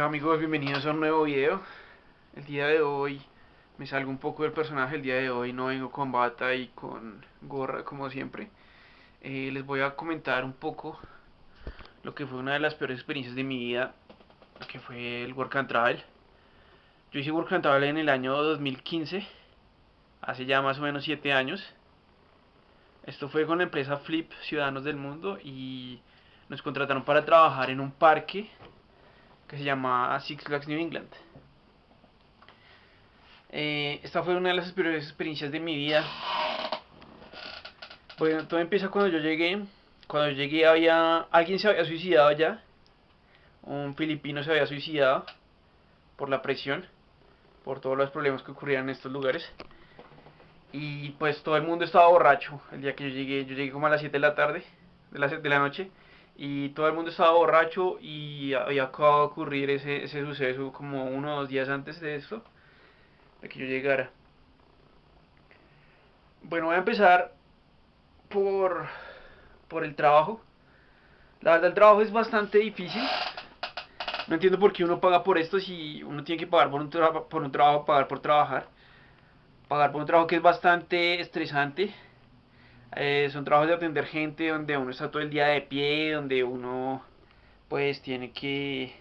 Hola amigos, bienvenidos a un nuevo video. El día de hoy me salgo un poco del personaje, el día de hoy no vengo con bata y con gorra como siempre. Eh, les voy a comentar un poco lo que fue una de las peores experiencias de mi vida, que fue el Work and Travel. Yo hice Work and Travel en el año 2015, hace ya más o menos 7 años. Esto fue con la empresa Flip Ciudadanos del Mundo y nos contrataron para trabajar en un parque que se llama Six Flags New England. Eh, esta fue una de las peores experiencias de mi vida. Bueno, todo empieza cuando yo llegué. Cuando yo llegué había... Alguien se había suicidado ya. Un filipino se había suicidado por la presión. Por todos los problemas que ocurrían en estos lugares. Y pues todo el mundo estaba borracho el día que yo llegué. Yo llegué como a las 7 de la tarde, de la, de la noche y todo el mundo estaba borracho y había acabado de ocurrir ese, ese suceso como uno o dos días antes de esto, de que yo llegara. Bueno, voy a empezar por, por el trabajo. La verdad el trabajo es bastante difícil. No entiendo por qué uno paga por esto si uno tiene que pagar por un, por un trabajo, pagar por trabajar. Pagar por un trabajo que es bastante estresante eh, son trabajos de atender gente donde uno está todo el día de pie, donde uno pues tiene que,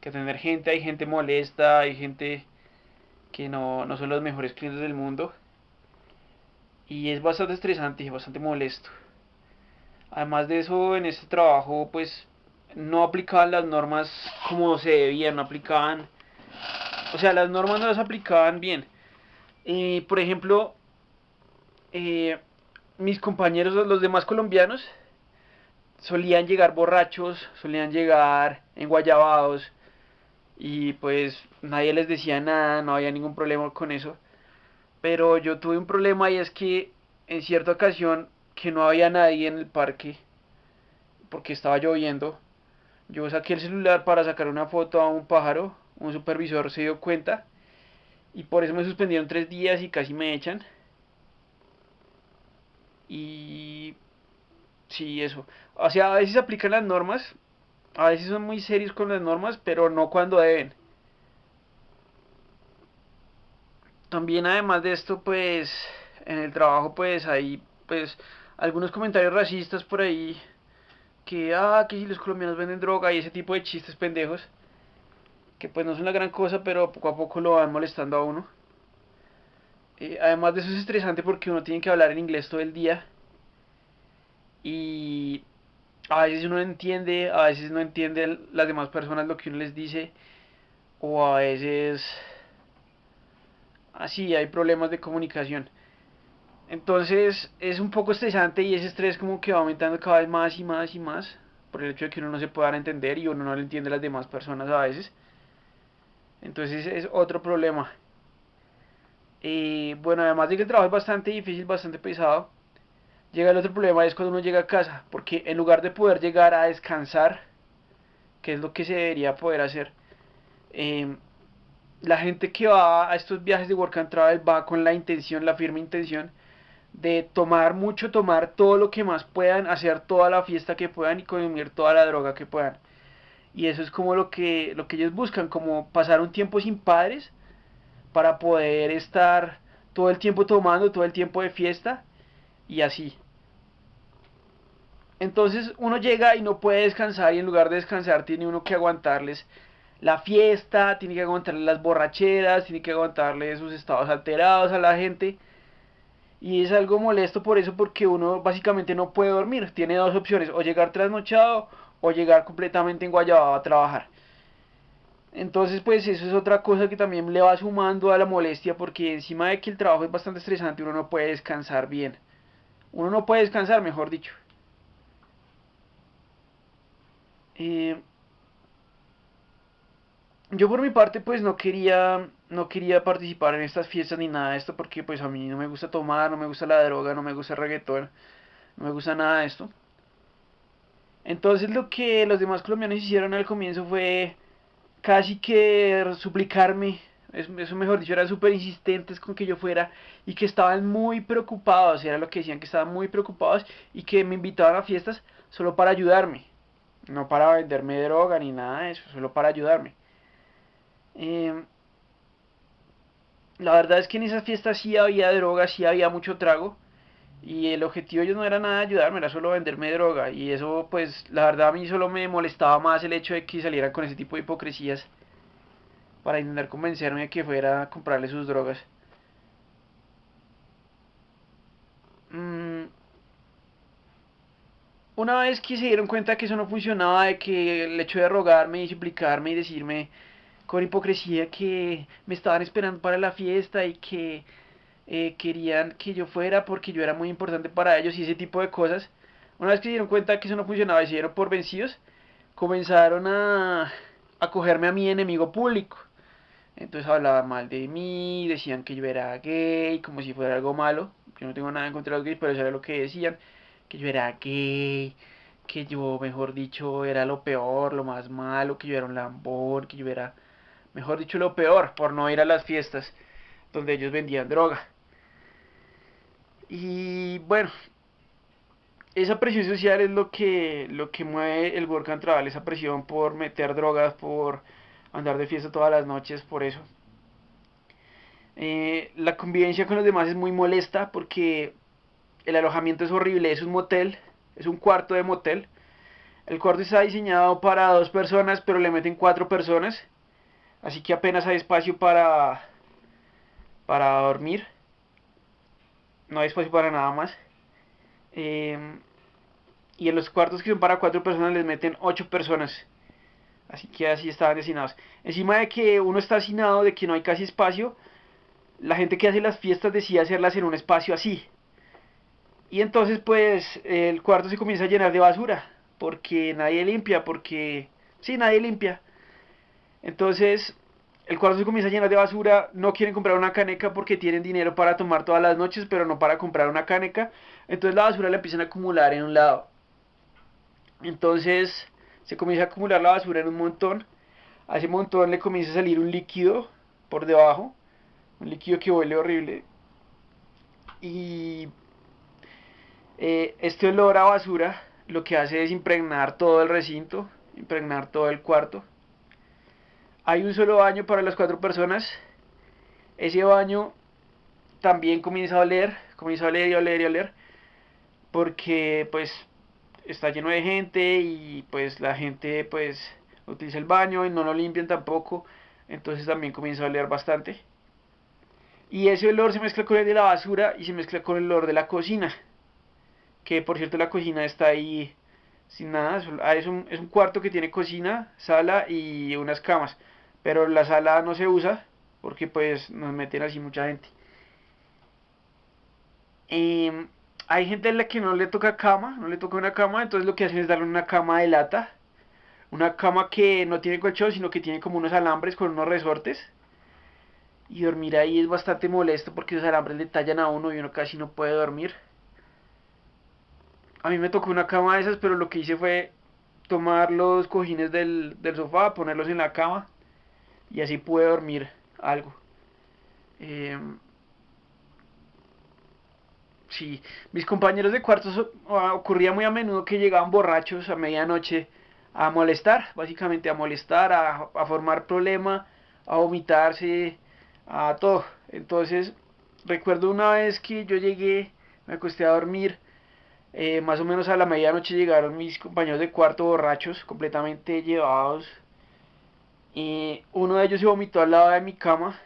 que atender gente, hay gente molesta, hay gente que no, no son los mejores clientes del mundo. Y es bastante estresante y bastante molesto. Además de eso, en este trabajo pues no aplicaban las normas como se debían, no aplicaban... O sea, las normas no las aplicaban bien. y por ejemplo, eh, mis compañeros, los demás colombianos, solían llegar borrachos, solían llegar enguayabados y pues nadie les decía nada, no había ningún problema con eso. Pero yo tuve un problema y es que en cierta ocasión que no había nadie en el parque porque estaba lloviendo, yo saqué el celular para sacar una foto a un pájaro, un supervisor se dio cuenta y por eso me suspendieron tres días y casi me echan. Y sí, eso. O sea, a veces aplican las normas, a veces son muy serios con las normas, pero no cuando deben. También además de esto, pues en el trabajo pues hay pues algunos comentarios racistas por ahí que ah, que si los colombianos venden droga y ese tipo de chistes pendejos que pues no son la gran cosa, pero poco a poco lo van molestando a uno. Además de eso es estresante porque uno tiene que hablar en inglés todo el día. Y a veces uno no entiende, a veces no entiende las demás personas lo que uno les dice. O a veces así hay problemas de comunicación. Entonces es un poco estresante y ese estrés como que va aumentando cada vez más y más y más. Por el hecho de que uno no se puede dar a entender y uno no le entiende a las demás personas a veces. Entonces es otro problema. Y bueno, además de que el trabajo es bastante difícil, bastante pesado, llega el otro problema, es cuando uno llega a casa, porque en lugar de poder llegar a descansar, que es lo que se debería poder hacer, em, la gente que va a estos viajes de work and travel va con la intención, la firme intención de tomar mucho, tomar todo lo que más puedan, hacer toda la fiesta que puedan y consumir toda la droga que puedan. Y eso es como lo que, lo que ellos buscan, como pasar un tiempo sin padres, para poder estar todo el tiempo tomando, todo el tiempo de fiesta y así. Entonces uno llega y no puede descansar y en lugar de descansar tiene uno que aguantarles la fiesta, tiene que aguantarles las borracheras, tiene que aguantarles sus estados alterados a la gente. Y es algo molesto por eso porque uno básicamente no puede dormir. Tiene dos opciones, o llegar trasnochado o llegar completamente enguayabado a trabajar. Entonces, pues eso es otra cosa que también le va sumando a la molestia porque encima de que el trabajo es bastante estresante, uno no puede descansar bien. Uno no puede descansar, mejor dicho. Eh, yo por mi parte pues no quería no quería participar en estas fiestas ni nada de esto porque pues a mí no me gusta tomar, no me gusta la droga, no me gusta el reggaetón, no me gusta nada de esto. Entonces lo que los demás colombianos hicieron al comienzo fue casi que suplicarme, eso mejor dicho, eran súper insistentes con que yo fuera y que estaban muy preocupados, era lo que decían, que estaban muy preocupados y que me invitaban a fiestas solo para ayudarme, no para venderme droga ni nada de eso, solo para ayudarme. Em, la verdad es que en esas fiestas sí había droga, sí había mucho trago. Y el objetivo de ellos no era nada ayudarme, era solo venderme droga. Y eso, pues, la verdad a mí solo me molestaba más el hecho de que salieran con ese tipo de hipocresías para intentar convencerme de que fuera a comprarle sus drogas. Mm. Una vez que se dieron cuenta que eso no funcionaba, de que el hecho de rogarme y suplicarme y decirme con hipocresía que me estaban esperando para la fiesta y que eh, querían que yo fuera porque yo era muy importante para ellos y ese tipo de cosas. Una vez que se dieron cuenta que eso no funcionaba y se dieron por vencidos, comenzaron a, a cogerme a mi enemigo público. Entonces hablaban mal de mí, decían que yo era gay, como si fuera algo malo. Yo no tengo nada en contra de los gays, pero eso era lo que decían. Que yo era gay, que yo, mejor dicho, era lo peor, lo más malo, que yo era un lambón, que yo era, mejor dicho, lo peor por no ir a las fiestas donde ellos vendían droga. Y bueno, esa presión social es lo que, lo que mueve el work and travel, esa presión por meter drogas, por andar de fiesta todas las noches, por eso. Eh, la convivencia con los demás es muy molesta porque el alojamiento es horrible, es un motel, es un cuarto de motel. El cuarto está diseñado para dos personas, pero le meten cuatro personas. Así que apenas hay espacio para, para dormir no hay espacio para nada más. Em, y en los cuartos que son para cuatro personas les meten ocho personas. Así que así estaban destinados. Encima de que uno está hacinado, de que no hay casi espacio, la gente que hace las fiestas decide hacerlas en un espacio así. Y entonces pues el cuarto se comienza a llenar de basura. Porque nadie limpia, porque... Sí, nadie limpia. Entonces el cuarto se comienza a llenar de basura, no quieren comprar una caneca porque tienen dinero para tomar todas las noches, pero no para comprar una caneca. Entonces la basura la empiezan a acumular en un lado. Entonces se comienza a acumular la basura en un montón. A ese montón le comienza a salir un líquido por debajo. Un líquido que huele horrible. Y eh, este olor a basura lo que hace es impregnar todo el recinto, impregnar todo el cuarto. Hay un solo baño para las cuatro personas. Ese baño también comienza a oler, comienza a oler y oler y oler. Porque pues está lleno de gente y pues la gente pues utiliza el baño y no lo limpian tampoco. Entonces también comienza a oler bastante. Y ese olor se mezcla con el de la basura y se mezcla con el olor de la cocina. Que por cierto la cocina está ahí sin nada. Ah, es un, es un cuarto que tiene cocina, sala y unas camas pero la sala no se usa porque pues nos meten así mucha gente. Em, hay gente a la que no le toca cama, no le toca una cama, entonces lo que hacen es darle una cama de lata. Una cama que no tiene colchón, sino que tiene como unos alambres con unos resortes. Y dormir ahí es bastante molesto porque esos alambres le tallan a uno y uno casi no puede dormir. A mí me tocó una cama de esas, pero lo que hice fue tomar los cojines del, del sofá, ponerlos en la cama y así pude dormir algo. Em, sí, mis compañeros de cuartos ah, ocurría muy a menudo que llegaban borrachos a medianoche a molestar, básicamente a molestar, a, a formar problema, a vomitarse, a todo. Entonces, recuerdo una vez que yo llegué, me acosté a dormir, eh, más o menos a la medianoche llegaron mis compañeros de cuarto borrachos, completamente llevados y uno de ellos se vomitó al lado de mi cama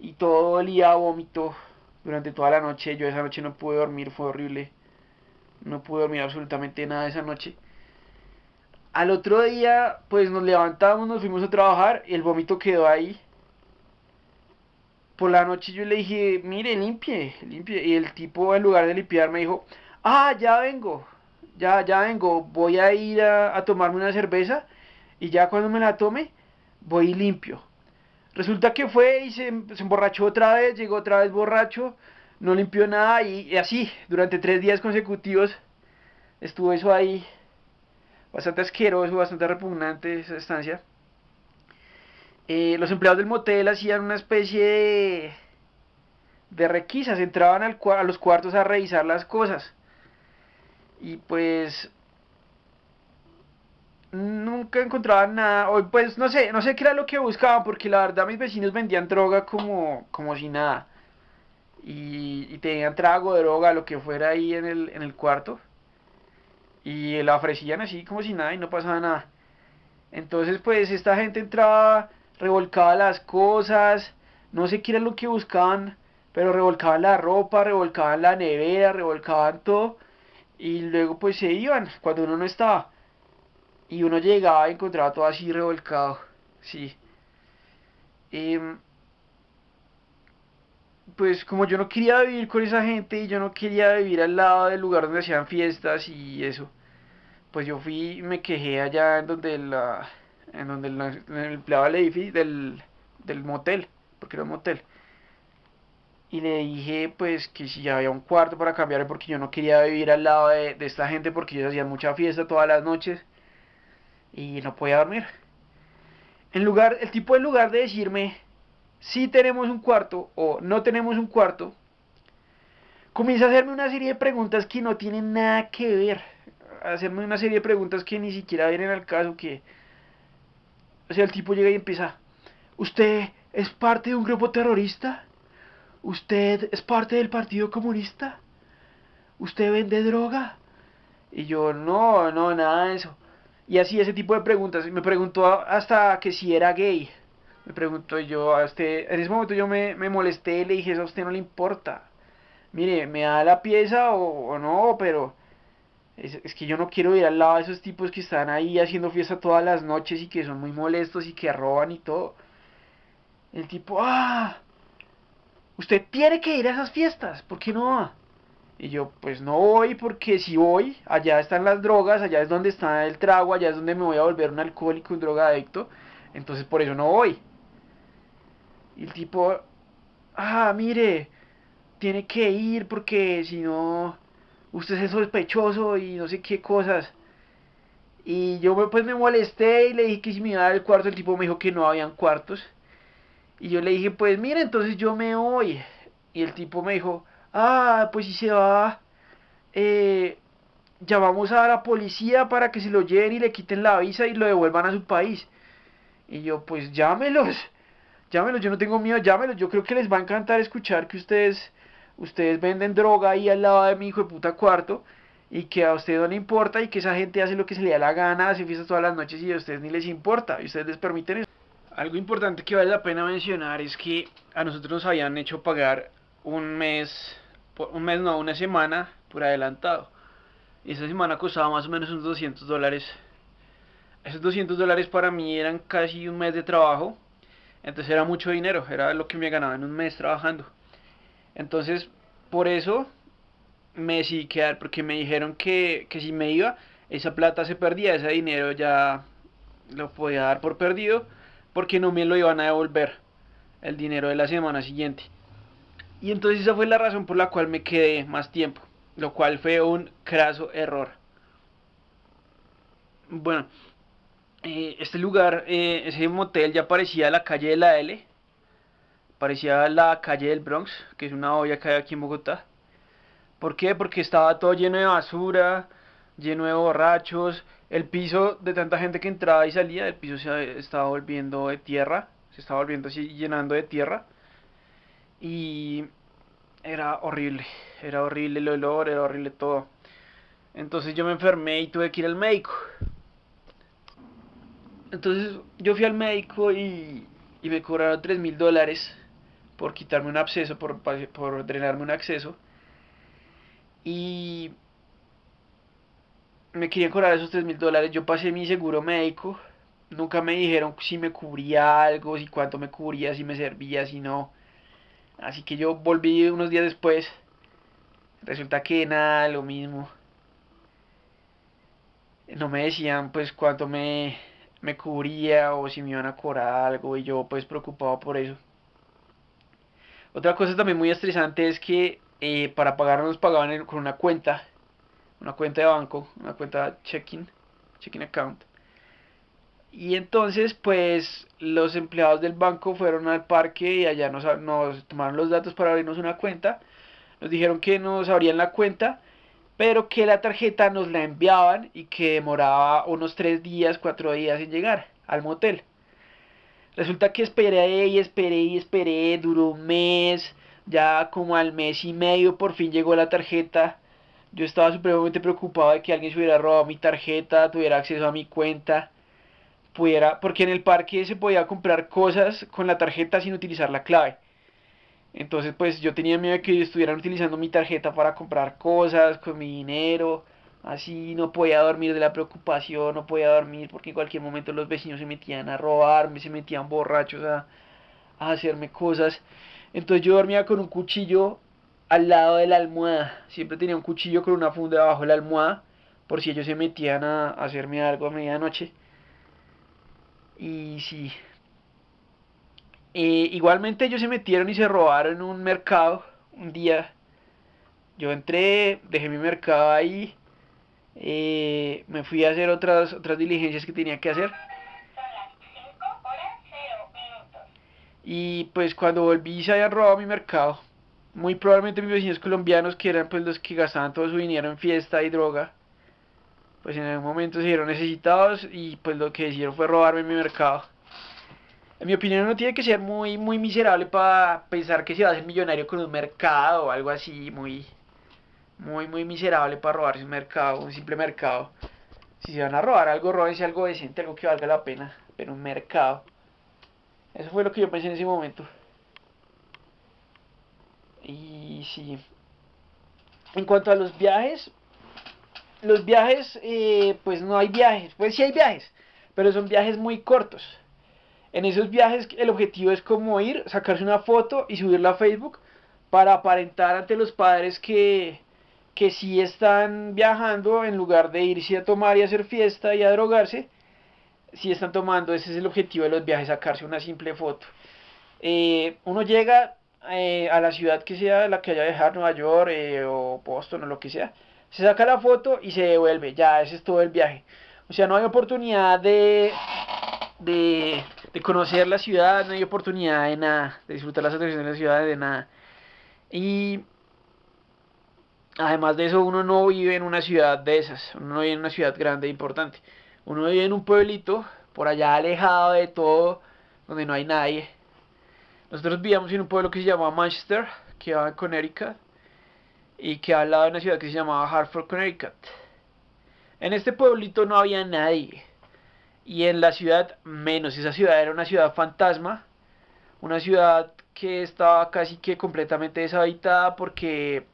y todo el día vómito durante toda la noche. Yo esa noche no pude dormir, fue horrible. No pude dormir absolutamente nada esa noche. Al otro día, pues nos levantamos, nos fuimos a trabajar y el vómito quedó ahí. Por la noche yo le dije, mire, limpie, limpie. Y el tipo, en lugar de limpiar, me dijo, ah, ya vengo, ya, ya vengo, voy a ir a, a tomarme una cerveza y ya cuando me la tome, voy limpio. Resulta que fue y se, emborrachó otra vez, llegó otra vez borracho, no limpió nada y, así, durante tres días consecutivos estuvo eso ahí, bastante asqueroso, bastante repugnante esa estancia. Eh, los empleados del motel hacían una especie de, de requisas, entraban a los cuartos a revisar las cosas. Y pues nunca encontraban nada, o pues no sé, no sé qué era lo que buscaban, porque la verdad mis vecinos vendían droga como, como si nada. Y, y tenían trago droga, lo que fuera ahí en el, en el cuarto. Y la ofrecían así como si nada y no pasaba nada. Entonces pues esta gente entraba, revolcaba las cosas, no sé qué era lo que buscaban, pero revolcaban la ropa, revolcaban la nevera, revolcaban todo. Y luego pues se iban cuando uno no estaba. Y uno llegaba y encontraba todo así revolcado. Sí. Em, pues como yo no quería vivir con esa gente y yo no quería vivir al lado del lugar donde hacían fiestas y eso, pues yo fui y me quejé allá en donde la en donde el, el empleado del del, del motel, porque era un motel. Y le dije pues que si había un cuarto para cambiar porque yo no quería vivir al lado de, de esta gente porque ellos hacían mucha fiesta todas las noches y no podía dormir. En lugar, el tipo en lugar de decirme si tenemos un cuarto o no tenemos un cuarto, comienza a hacerme una serie de preguntas que no tienen nada que ver. A hacerme una serie de preguntas que ni siquiera vienen al caso que... O sea, el tipo llega y empieza, ¿usted es parte de un grupo terrorista? ¿Usted es parte del Partido Comunista? ¿Usted vende droga? Y yo, no, no, nada de eso. Y así ese tipo de preguntas. Me preguntó hasta que si era gay. Me preguntó yo, a este, en ese momento yo me, me molesté y le dije, eso a usted no le importa. Mire, me da la pieza o, no, pero es, es, que yo no quiero ir al lado de esos tipos que están ahí haciendo fiesta todas las noches y que son muy molestos y que roban y todo. El tipo, ah, usted tiene que ir a esas fiestas, ¿por qué no? Y yo, pues no voy porque si voy, allá están las drogas, allá es donde está el trago, allá es donde me voy a volver un alcohólico, un drogadicto. Entonces por eso no voy. Y el tipo, ah, mire, tiene que ir porque si no, usted es sospechoso y no sé qué cosas. Y yo pues me molesté y le dije que si me iba a el cuarto, el tipo me dijo que no habían cuartos. Y yo le dije, pues mire, entonces yo me voy. Y el tipo me dijo, ah, pues si se va, eh, llamamos a la policía para que se lo lleven y le quiten la visa y lo devuelvan a su país. Y yo, pues llámelos, llámelos, yo no tengo miedo, llámelos, yo creo que les va a encantar escuchar que ustedes, ustedes venden droga ahí al lado de mi hijo de puta cuarto y que a ustedes no le importa y que esa gente hace lo que se le da la gana, hace fiestas todas las noches y a ustedes ni les importa y ustedes les permiten eso. Algo importante que vale la pena mencionar es que a nosotros nos habían hecho pagar un mes un mes no, una semana por adelantado. Y esa semana costaba más o menos unos 200 dólares. Esos 200 dólares para mí eran casi un mes de trabajo. Entonces era mucho dinero, era lo que me ganaba en un mes trabajando. Entonces, por eso me decidí quedar, porque me dijeron que, que si me iba, esa plata se perdía, ese dinero ya lo podía dar por perdido, porque no me lo iban a devolver el dinero de la semana siguiente. Y entonces esa fue la razón por la cual me quedé más tiempo, lo cual fue un craso error. Bueno, eh, este lugar, eh, ese motel ya parecía la calle de la L, parecía la calle del Bronx, que es una olla que hay aquí en Bogotá. ¿Por qué? Porque estaba todo lleno de basura, lleno de borrachos, el piso de tanta gente que entraba y salía, el piso se estaba volviendo de tierra, se estaba volviendo así llenando de tierra y era horrible, era horrible el olor, era horrible todo. Entonces yo me enfermé y tuve que ir al médico. Entonces yo fui al médico y, y me cobraron 3 mil dólares por quitarme un absceso, por, por drenarme un acceso. Y me querían cobrar esos 3 mil dólares. Yo pasé mi seguro médico. Nunca me dijeron si me cubría algo, si cuánto me cubría, si me servía, si no. Así que yo volví unos días después. Resulta que nada, lo mismo. No me decían pues cuánto me, me cubría o si me iban a cobrar algo y yo pues preocupado por eso. Otra cosa también muy estresante es que eh, para pagar nos pagaban con una cuenta, una cuenta de banco, una cuenta checking, checking account. Y entonces, pues, los empleados del banco fueron al parque y allá nos, tomaron los datos para abrirnos una cuenta. Nos dijeron que nos abrían la cuenta pero que la tarjeta nos la enviaban y que demoraba unos 3 días, 4 días en llegar al motel. Resulta que esperé y esperé y esperé, duró un mes, ya como al mes y medio por fin llegó la tarjeta. Yo estaba supremamente preocupado de que alguien se hubiera robado mi tarjeta, tuviera acceso a mi cuenta, pudiera, porque en el parque se podía comprar cosas con la tarjeta sin utilizar la clave. Entonces pues yo tenía miedo de que estuvieran utilizando mi tarjeta para comprar cosas con mi dinero. Así no podía dormir de la preocupación, no podía dormir porque en cualquier momento los vecinos se metían a robarme, se metían borrachos a, hacerme cosas. Entonces yo dormía con un cuchillo al lado de la almohada. Siempre tenía un cuchillo con una funda debajo de la almohada por si ellos se metían a hacerme algo a medianoche. Y sí, igualmente ellos se metieron y se robaron un mercado un día. Yo entré, dejé mi mercado ahí, eh, me fui a hacer otras, otras diligencias que tenía que hacer. Y pues cuando volví se habían robado mi mercado. Muy probablemente mis vecinos colombianos, que eran pues los que gastaban todo su dinero en fiesta y droga, pues en algún momento se vieron necesitados y pues lo que hicieron fue robarme mi mercado. En mi opinión uno tiene que ser muy, muy miserable para pensar que se va a hacer millonario con un mercado o algo así, muy, muy, muy miserable para robarse un mercado, un simple mercado. Si se van a robar algo, robense algo decente, algo que valga la pena, pero un mercado. Eso fue lo que yo pensé en ese momento. Y sí. En cuanto a los viajes, los viajes, eh, pues no hay viajes, pues sí hay viajes, pero son viajes muy cortos. En esos viajes el objetivo es como ir, sacarse una foto y subirla a Facebook para aparentar ante los padres que, que sí están viajando en lugar de irse a tomar y hacer fiesta y a drogarse, si están tomando, ese es el objetivo de los viajes, sacarse una simple foto. Eh, uno llega eh, a la ciudad que sea la que haya dejado, Nueva York eh, o Boston o lo que sea, se saca la foto y se devuelve, ya ese es todo el viaje. O sea, no hay oportunidad de, de de conocer la ciudad, no hay oportunidad de nada, de disfrutar las atracciones de la ciudad, de nada. Y además de eso, uno no vive en una ciudad de esas, uno no vive en una ciudad grande e importante. Uno vive en un pueblito, por allá alejado de todo, donde no hay nadie. Nosotros vivíamos en un pueblo que se llama Manchester, que va en Connecticut, y que al lado de una ciudad que se llamaba Hartford, Connecticut. En este pueblito no había nadie y en la ciudad menos. Esa ciudad era una ciudad fantasma, una ciudad que estaba casi que completamente deshabitada porque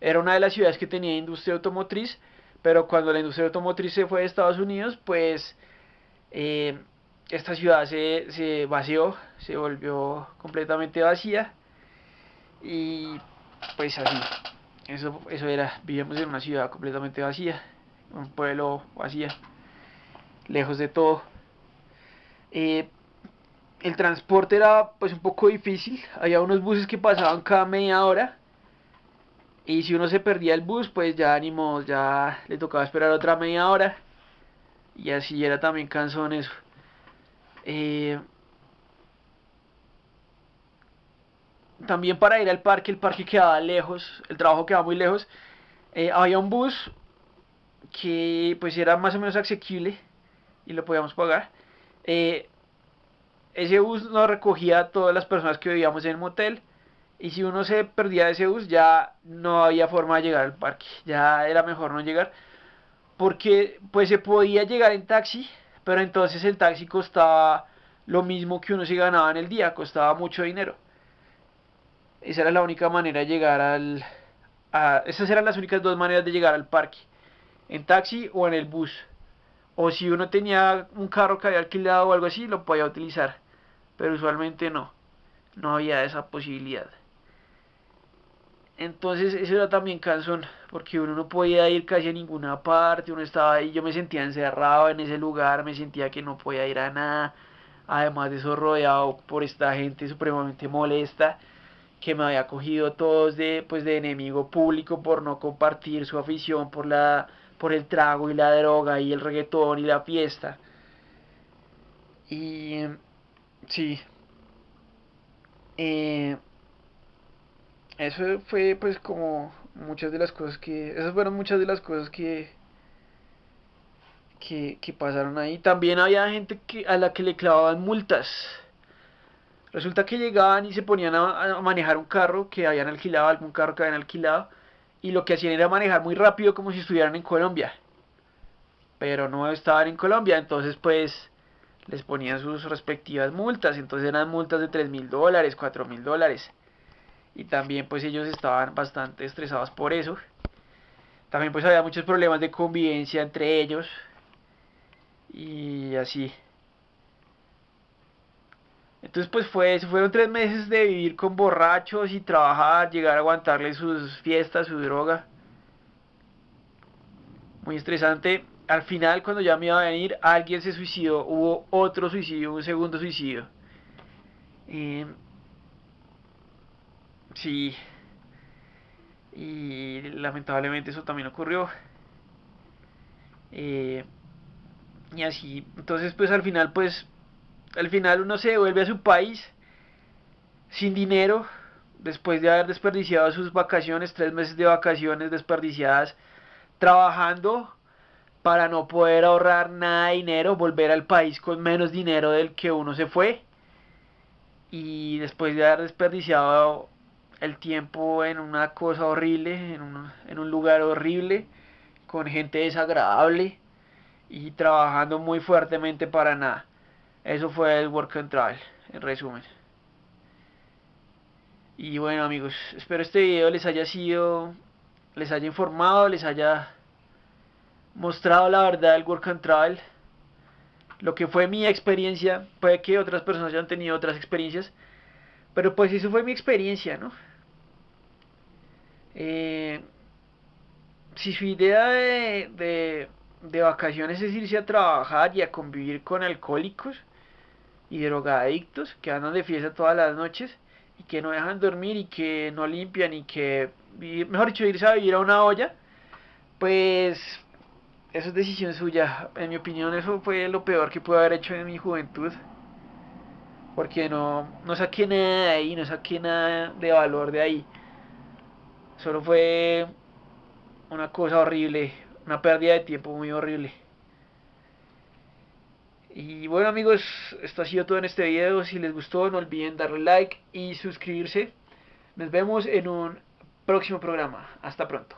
era una de las ciudades que tenía industria automotriz, pero cuando la industria automotriz se fue de Estados Unidos, pues eh, esta ciudad se, se vació, se volvió completamente vacía y pues así, eso, eso era, vivíamos en una ciudad completamente vacía, un pueblo vacía lejos de todo. Eh, el transporte era pues un poco difícil, había unos buses que pasaban cada media hora y si uno se perdía el bus pues ya ánimo, ya le tocaba esperar otra media hora y así era también cansón eso. Eh, también para ir al parque, el parque quedaba lejos, el trabajo quedaba muy lejos. Eh, había un bus que pues era más o menos asequible y lo podíamos pagar. Eh, ese bus nos recogía a todas las personas que vivíamos en el motel y si uno se perdía de ese bus ya no había forma de llegar al parque, ya era mejor no llegar porque pues se podía llegar en taxi, pero entonces el taxi costaba lo mismo que uno se ganaba en el día, costaba mucho dinero. Esa era la única manera de llegar al... esas eran las únicas dos maneras de llegar al parque, en taxi o en el bus o si uno tenía un carro que había alquilado o algo así, lo podía utilizar. Pero usualmente no. No había esa posibilidad. Entonces eso era también cansón, porque uno no podía ir casi a ninguna parte, uno estaba ahí, yo me sentía encerrado en ese lugar, me sentía que no podía ir a nada, además de eso rodeado por esta gente supremamente molesta, que me había cogido todos de, pues, de enemigo público por no compartir su afición por la por el trago y la droga y el reggaetón y la fiesta. Y sí. Eh, eso fue pues como muchas de las cosas que, esas fueron muchas de las cosas que, que, que pasaron ahí. También había gente que, a la que le clavaban multas. Resulta que llegaban y se ponían a, manejar un carro que habían alquilado, algún carro que habían alquilado, y lo que hacían era manejar muy rápido como si estuvieran en Colombia. Pero no estaban en Colombia, entonces pues les ponían sus respectivas multas, entonces eran multas de 3 mil dólares, 4 mil dólares. Y también pues ellos estaban bastante estresados por eso. También pues había muchos problemas de convivencia entre ellos. Y así. Entonces pues fue, fueron tres meses de vivir con borrachos y trabajar, llegar a aguantarle sus fiestas, su droga. Muy estresante al final cuando ya me iba a venir, alguien se suicidó, hubo otro suicidio, un segundo suicidio. sí. Y lamentablemente eso también ocurrió. Eh, y así, entonces pues al final pues, al final uno se vuelve a su país sin dinero, después de haber desperdiciado sus vacaciones, tres meses de vacaciones desperdiciadas, trabajando para no poder ahorrar nada de dinero, volver al país con menos dinero del que uno se fue y después de haber desperdiciado el tiempo en una cosa horrible, en un, en un lugar horrible, con gente desagradable y trabajando muy fuertemente para nada. Eso fue el Work and Travel, en resumen. Y bueno amigos, espero este video les haya sido, les haya informado, les haya mostrado la verdad del Work and Travel, lo que fue mi experiencia, puede que otras personas hayan tenido otras experiencias, pero pues eso fue mi experiencia, ¿no? Eh, si su idea de, de, de, vacaciones es irse a trabajar y a convivir con alcohólicos y drogadictos que andan de fiesta todas las noches y que no dejan dormir y que no limpian y que, mejor dicho, irse a vivir a una olla, pues eso es decisión suya. En mi opinión, eso fue lo peor que pude haber hecho en mi juventud. Porque no, no saqué nada de ahí, no saqué nada de valor de ahí. Solo fue una cosa horrible, una pérdida de tiempo muy horrible. Y bueno amigos, esto ha sido todo en este video. Si les gustó, no olviden darle like y suscribirse. Nos vemos en un próximo programa. Hasta pronto.